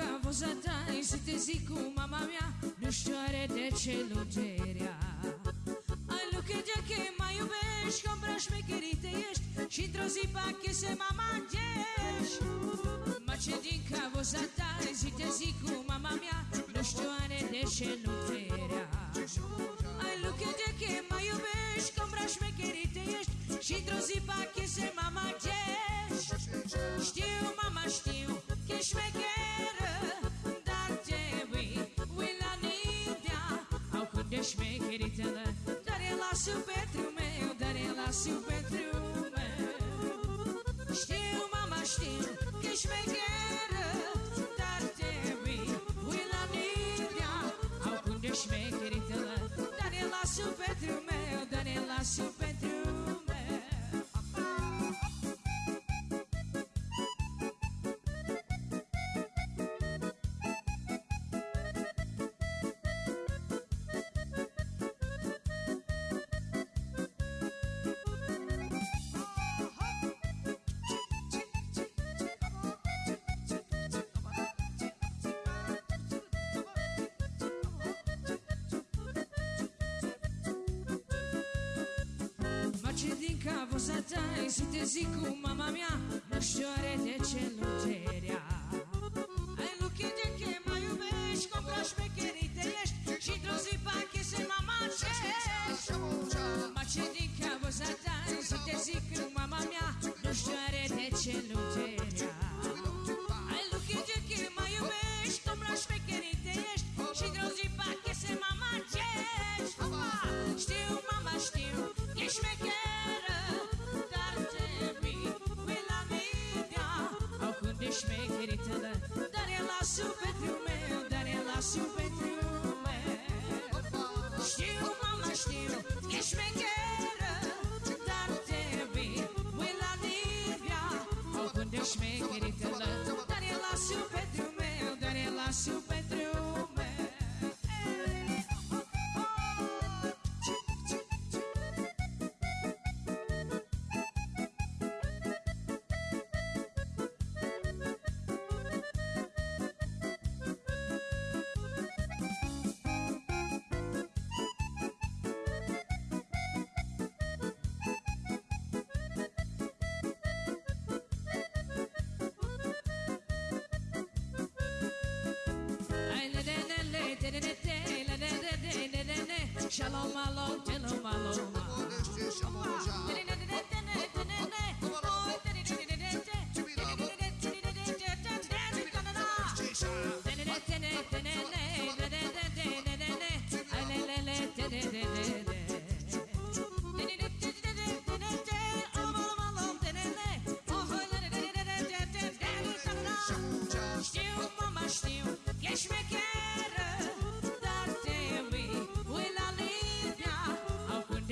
ce din cavoza ta Să te zic cu mama mea Nu știu are de ce lugerea. Ai lucre de că mai iubești Că îmbră șmecherite ești și într-o zi pache se mama gești Mă ce din cavoza ta Zi te zic cu mama mea Nu știu are de ce lugerea cum de șmecherită Dar e la pentru meu Dar e la pentru meu. Știu mama știu că ești cauza ta Ai zi cu mama mea Nu știu are de ce nu te rea Ai lucruri de che mai iubești Cum ca șmecherea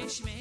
punishment.